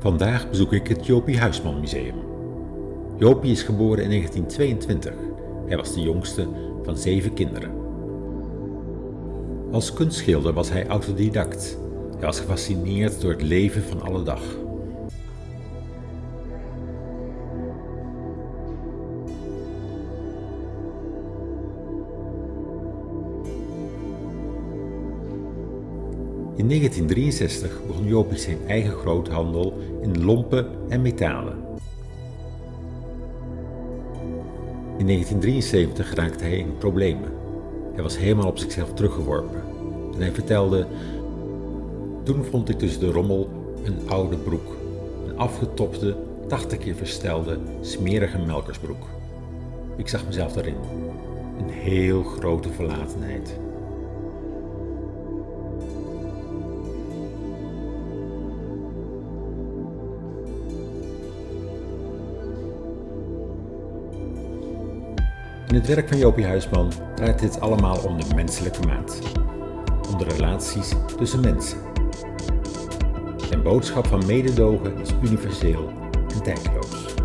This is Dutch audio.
Vandaag bezoek ik het Jopie Huisman Museum. Jopie is geboren in 1922. Hij was de jongste van zeven kinderen. Als kunstschilder was hij autodidact. Hij was gefascineerd door het leven van alle dag. In 1963 begon Jopie zijn eigen groothandel in lompen en metalen. In 1973 raakte hij in problemen. Hij was helemaal op zichzelf teruggeworpen. En hij vertelde, toen vond ik tussen de rommel een oude broek. Een afgetopte, 80 keer verstelde, smerige melkersbroek. Ik zag mezelf daarin. Een heel grote verlatenheid. Het werk van Jopie Huisman draait dit allemaal om de menselijke maat. Om de relaties tussen mensen. Zijn boodschap van mededogen is universeel en tijdloos.